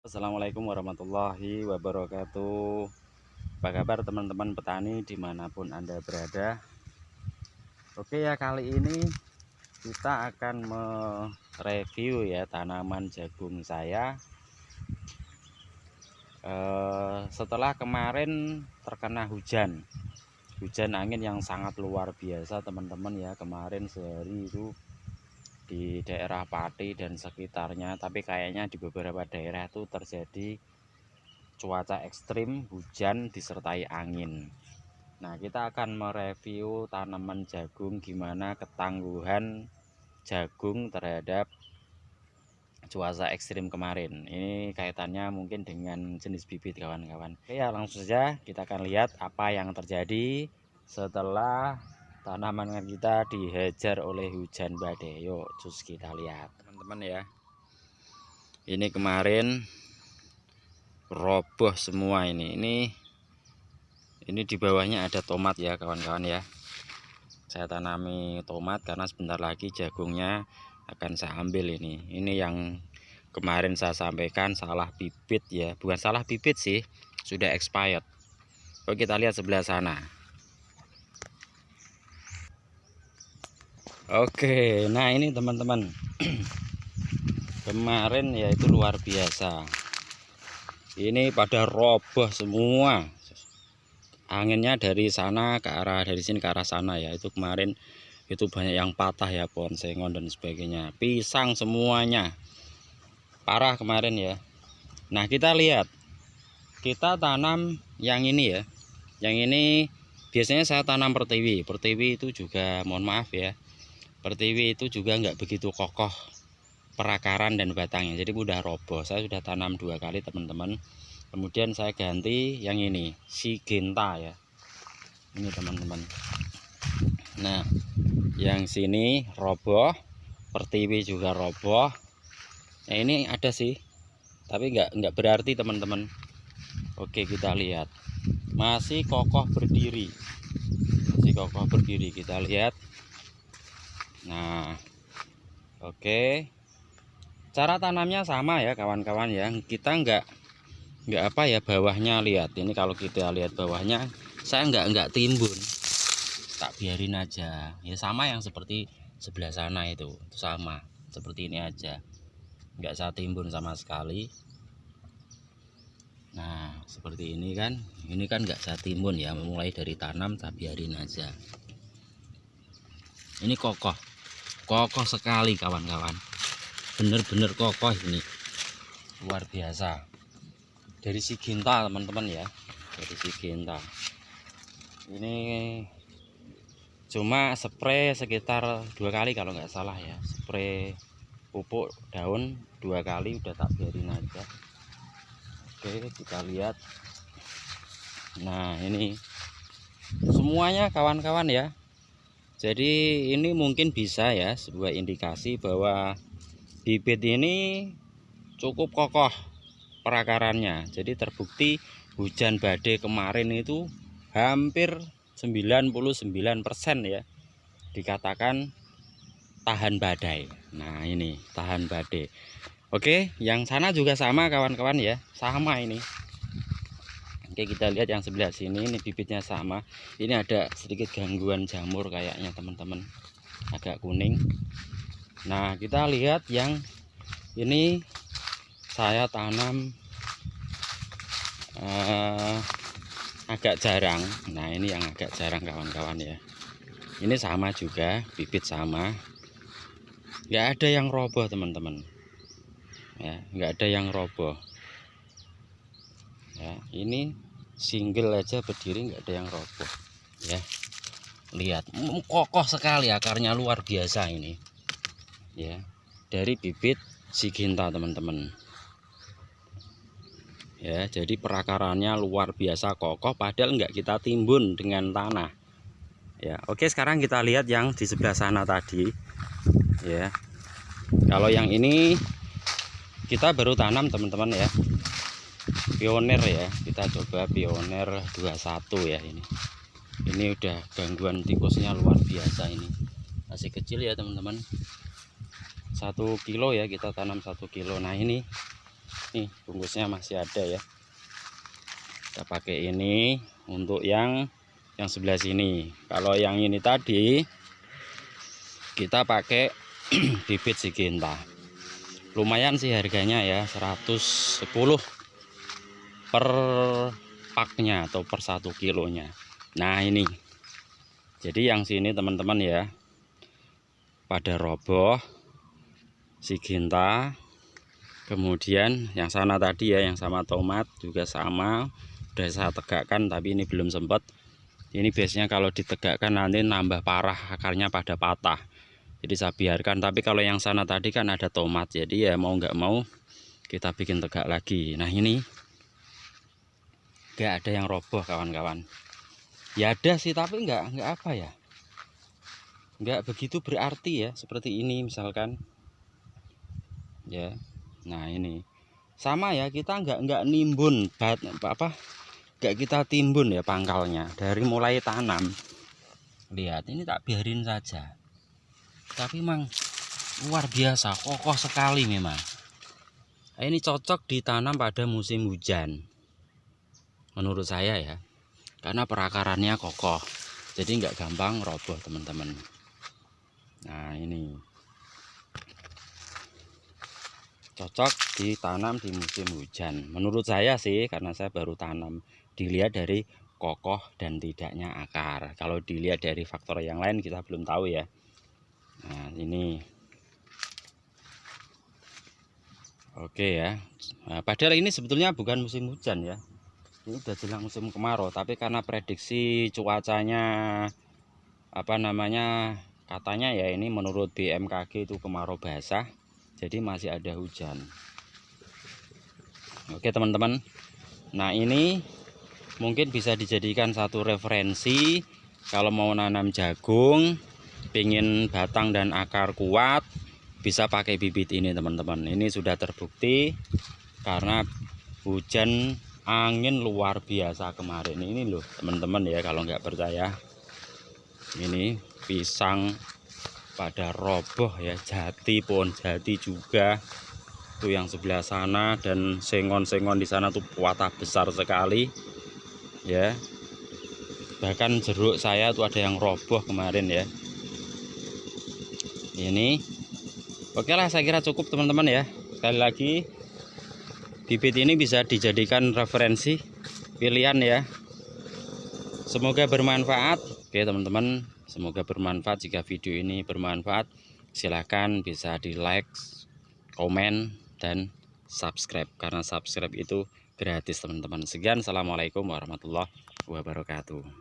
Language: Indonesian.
Assalamualaikum warahmatullahi wabarakatuh. Apa kabar teman-teman petani di mana pun anda berada? Oke ya kali ini kita akan mereview ya tanaman jagung saya. Eh, Setelah kemarin terkena hujan Hujan angin yang sangat luar biasa teman-teman ya Kemarin sehari itu di daerah Pati dan sekitarnya tapi kayaknya di beberapa daerah itu terjadi cuaca ekstrim hujan disertai angin. Nah kita akan mereview tanaman jagung gimana ketangguhan jagung terhadap cuaca ekstrim kemarin. Ini kaitannya mungkin dengan jenis bibit kawan-kawan. Ya langsung saja kita akan lihat apa yang terjadi setelah tanaman kita dihajar oleh hujan badai yuk cus kita lihat. Teman-teman ya. Ini kemarin roboh semua ini. Ini ini di bawahnya ada tomat ya kawan-kawan ya. Saya tanami tomat karena sebentar lagi jagungnya akan saya ambil ini. Ini yang kemarin saya sampaikan salah bibit ya. Bukan salah bibit sih sudah expired. Oke kita lihat sebelah sana Oke, nah ini teman-teman. Kemarin ya itu luar biasa. Ini pada roboh semua. Anginnya dari sana ke arah dari sini ke arah sana ya. Itu kemarin itu banyak yang patah ya pohon sengon dan sebagainya. Pisang semuanya. Parah kemarin ya. Nah, kita lihat. Kita tanam yang ini ya. Yang ini biasanya saya tanam pertiwi. Pertiwi itu juga mohon maaf ya pertiwi itu juga nggak begitu kokoh perakaran dan batangnya. Jadi mudah roboh. Saya sudah tanam dua kali teman-teman. Kemudian saya ganti yang ini si genta ya. Ini teman-teman. Nah yang sini roboh pertiwi juga roboh. Nah ini ada sih tapi nggak nggak berarti teman-teman. Oke kita lihat. Masih kokoh berdiri. Masih kokoh berdiri. Kita lihat nah oke. Okay. cara tanamnya sama ya kawan-kawan ya. Kita enggak enggak apa ya bawahnya lihat. Ini kalau kita lihat bawahnya saya enggak enggak timbun. Tak biarin aja. Ya sama yang seperti sebelah sana itu, itu sama. Seperti ini aja. Enggak saya timbun sama sekali. Nah seperti ini kan. Ini kan enggak saya timbun ya. Memulai dari tanam tak biarin aja. Ini kokoh kokoh sekali kawan-kawan. Bener-bener kokoh ini. Luar biasa. Dari si ginta teman-teman ya. Dari si ginta. Ini cuma spray sekitar dua kali kalau nggak salah ya. Spray pupuk daun dua kali udah tak biarin aja. Oke kita lihat. Nah ini semuanya kawan-kawan ya jadi ini mungkin bisa ya sebuah indikasi bahwa bibit ini cukup kokoh perakarannya. Jadi terbukti hujan badai kemarin itu hampir 99% ya dikatakan tahan badai. Nah ini tahan badai. Oke yang sana juga sama kawan-kawan ya sama ini Oke kita lihat yang sebelah sini. Ini bibitnya sama. Ini ada sedikit gangguan jamur kayaknya teman-teman. Agak kuning. Nah kita lihat yang ini saya tanam uh, agak jarang. Nah ini yang agak jarang kawan-kawan ya. Ini sama juga bibit sama. Nggak ada yang roboh teman-teman. Ya nggak ada yang roboh. Ya ini single aja berdiri nggak ada yang roboh ya. Lihat kokoh sekali akarnya luar biasa ini ya. Dari bibit siginta teman-teman. Ya jadi perakarannya luar biasa kokoh padahal nggak kita timbun dengan tanah ya. Oke sekarang kita lihat yang di sebelah sana tadi ya. Kalau yang ini kita baru tanam teman-teman ya pioner ya kita coba pioner 21 ya ini. Ini udah gangguan tikusnya luar biasa ini. Masih kecil ya teman-teman. Satu kilo ya kita tanam satu kilo. Nah ini. Nih bungkusnya masih ada ya. Kita pakai ini untuk yang yang sebelah sini. Kalau yang ini tadi kita pakai bibit siginta lumayan sih harganya ya 110 per paknya atau per satu kilonya. Nah ini. Jadi yang sini teman-teman ya pada roboh siginta kemudian yang sana tadi ya yang sama tomat juga sama udah saya tegakkan tapi ini belum sempat ini biasanya kalau ditegakkan nanti nambah parah akarnya pada patah. Jadi saya biarkan. Tapi kalau yang sana tadi kan ada tomat jadi ya mau nggak mau kita bikin tegak lagi. Nah ini nggak ada yang roboh kawan-kawan. Ya ada sih tapi nggak nggak apa ya? Nggak begitu berarti ya seperti ini misalkan. Ya nah ini. Sama ya kita nggak nggak nimbun bat apa nggak kita timbun ya pangkalnya dari mulai tanam. Lihat ini tak biarin saja. Tapi memang luar biasa kokoh sekali memang. Ini cocok ditanam pada musim hujan menurut saya ya. Karena perakarannya kokoh jadi nggak gampang roboh teman-teman. Nah ini. Cocok ditanam di musim hujan. Menurut saya sih karena saya baru tanam dilihat dari kokoh dan tidaknya akar. Kalau dilihat dari faktor yang lain kita belum tahu ya. Nah ini. Oke ya. Nah, padahal ini sebetulnya bukan musim hujan ya ini udah jelang musim kemarau tapi karena prediksi cuacanya apa namanya katanya ya ini menurut BMKG itu kemarau basah jadi masih ada hujan. Oke teman-teman. Nah ini mungkin bisa dijadikan satu referensi kalau mau nanam jagung pingin batang dan akar kuat bisa pakai bibit ini teman-teman. Ini sudah terbukti karena hujan angin luar biasa kemarin. Ini loh teman-teman ya kalau nggak percaya. Ini pisang pada roboh ya jati pohon jati juga. Tuh yang sebelah sana dan sengon-sengon di sana tuh kuatah besar sekali ya. Bahkan jeruk saya tuh ada yang roboh kemarin ya. Ini. Oke lah saya kira cukup teman-teman ya. Sekali lagi bibit ini bisa dijadikan referensi pilihan ya semoga bermanfaat oke teman-teman Semoga bermanfaat jika video ini bermanfaat. Silahkan bisa di like, komen, dan subscribe. Karena subscribe itu gratis teman-teman. Sekian, Assalamualaikum warahmatullahi wabarakatuh.